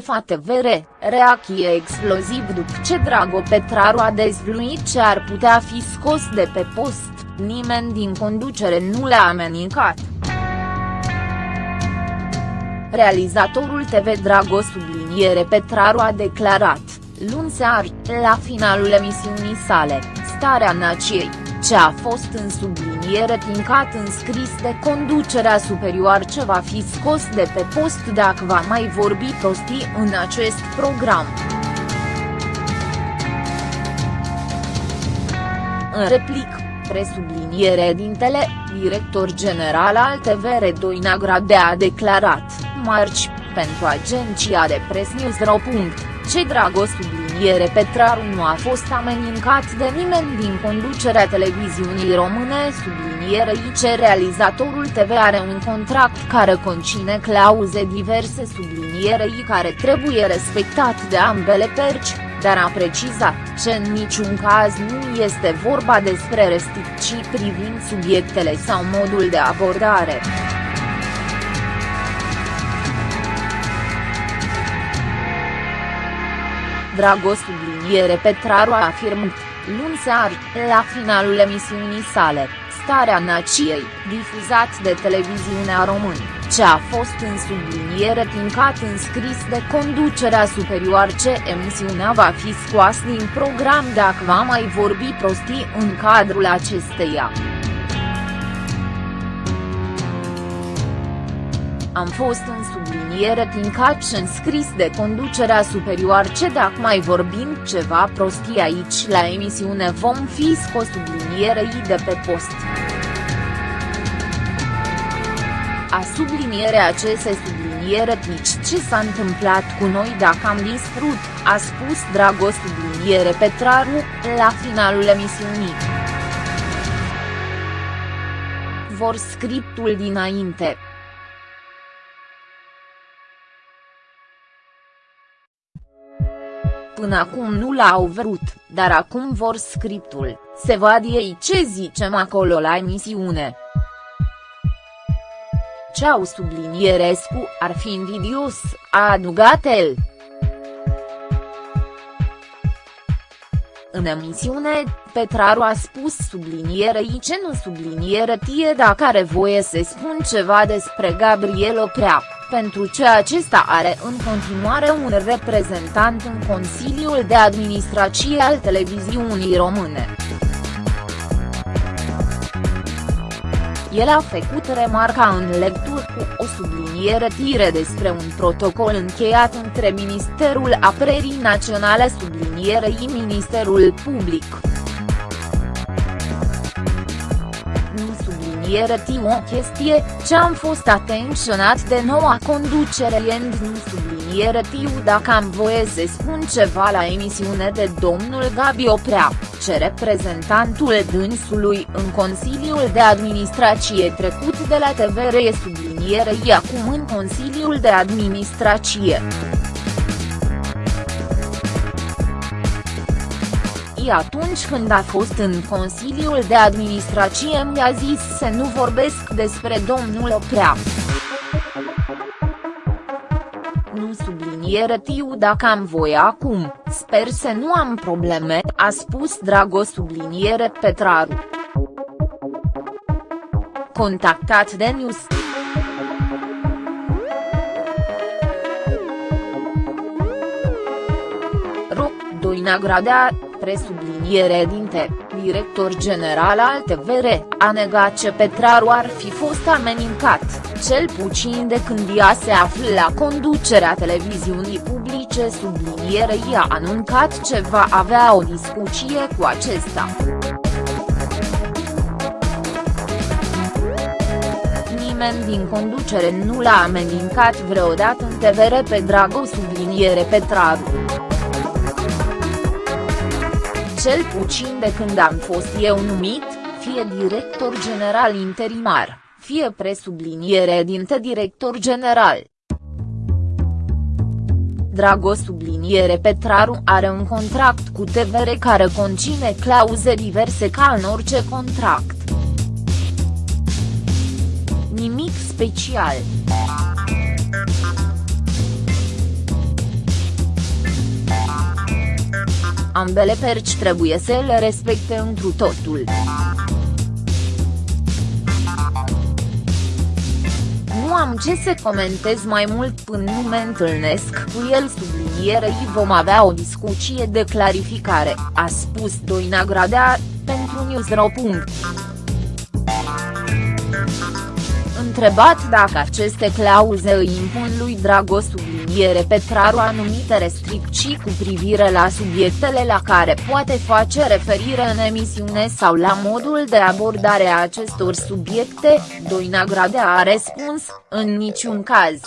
șefa TVR, reacție exploziv după ce Drago Petraru a dezvluit ce ar putea fi scos de pe post, nimeni din conducere nu l-a amenincat. Realizatorul TV Drago subliniere Petraru a declarat, luni seară, la finalul emisiunii sale, Starea Nației, ce a fost în subliniere tincat înscris de conducerea superioară ce va fi scos de pe post dacă va mai vorbi prostii în acest program. În replic, presubliniere dintele, director general al TVR2 Nagrade a declarat, marci, pentru agenția de presă News.ro. Ce Drago subliniere Petraru nu a fost amenincat de nimeni din conducerea televiziunii române subliniere ce realizatorul TV are un contract care conține clauze diverse sublinierei care trebuie respectat de ambele perci, dar a precizat că în niciun caz nu este vorba despre restricții privind subiectele sau modul de abordare. Drago subliniere Petraru a afirmat, luni seară, la finalul emisiunii sale, Starea Nației, difuzat de televiziunea română, ce a fost în subliniere tincat înscris de conducerea superioară ce emisiunea va fi scoasă din program dacă va mai vorbi prostii în cadrul acesteia. Am fost în subliniere tincat și înscris de conducerea superioară ce dacă mai vorbim ceva prostii aici la emisiune vom fi scos sublinierei de pe post. A subliniere aceste subliniere tici ce s-a întâmplat cu noi dacă am distrut, a spus Dragos subliniere Petraru, la finalul emisiunii. Vor scriptul dinainte. Până acum nu l-au vrut, dar acum vor scriptul, se vad ei ce zicem acolo la emisiune. Ceau sublinierescu ar fi invidios, a adugat el. În emisiune, Petraru a spus sublinierei ce nu subliniere tie dacă are voie să spun ceva despre Gabriel Oprea pentru ce acesta are în continuare un reprezentant în Consiliul de Administrație al televiziunii române. El a făcut remarca în lectură cu o subliniere tire despre un protocol încheiat între Ministerul Apărării Naționale sublinierei Ministerul Public. Subliniere o chestie, ce am fost atenționat de noua conducere end nu subliniere tiu dacă am voie să spun ceva la emisiune de domnul Gabi Oprea, ce reprezentantul dânsului în Consiliul de Administrație trecut de la TVR e sublinierei acum în Consiliul de Administrație. Atunci când a fost în Consiliul de Administrație mi-a zis să nu vorbesc despre domnul Oprea. Nu subliniere tiu dacă am voie acum, sper să nu am probleme, a spus Drago subliniere Petraru. Contactat de News. Ro, Doina Gradea, presubliniere dinte, director general al TVR, a negat ce Petraru ar fi fost amenincat, cel puțin de când ea se află la conducerea televiziunii publice sublinierei a anuncat ce va avea o discuție cu acesta. nimeni din conducere nu l-a amenincat vreodată în TVR pe Drago subliniere Petraru cel puțin de când am fost eu numit, fie director general interimar, fie presubliniere dinte director general. Drago subliniere Petraru are un contract cu TVR care conține clauze diverse ca în orice contract. Nimic special. Ambele perci trebuie să le respecte întru totul. Nu am ce să comentez mai mult până nu mă întâlnesc cu el sublinierei vom avea o discuție de clarificare, a spus Doina Gradea, pentru Newsro. Întrebat dacă aceste clauze îi impun lui Drago subliniere Petraru anumite restricții cu privire la subiectele la care poate face referire în emisiune sau la modul de abordare a acestor subiecte, Doina Gradea a răspuns, în niciun caz.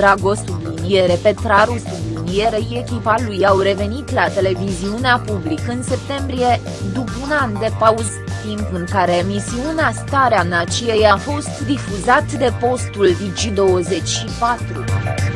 Drago subliniere Petraru sublinierei echipa lui au revenit la televiziunea public în septembrie, după un an de pauză, timp în care emisiunea Starea Nației a fost difuzat de postul Digi24.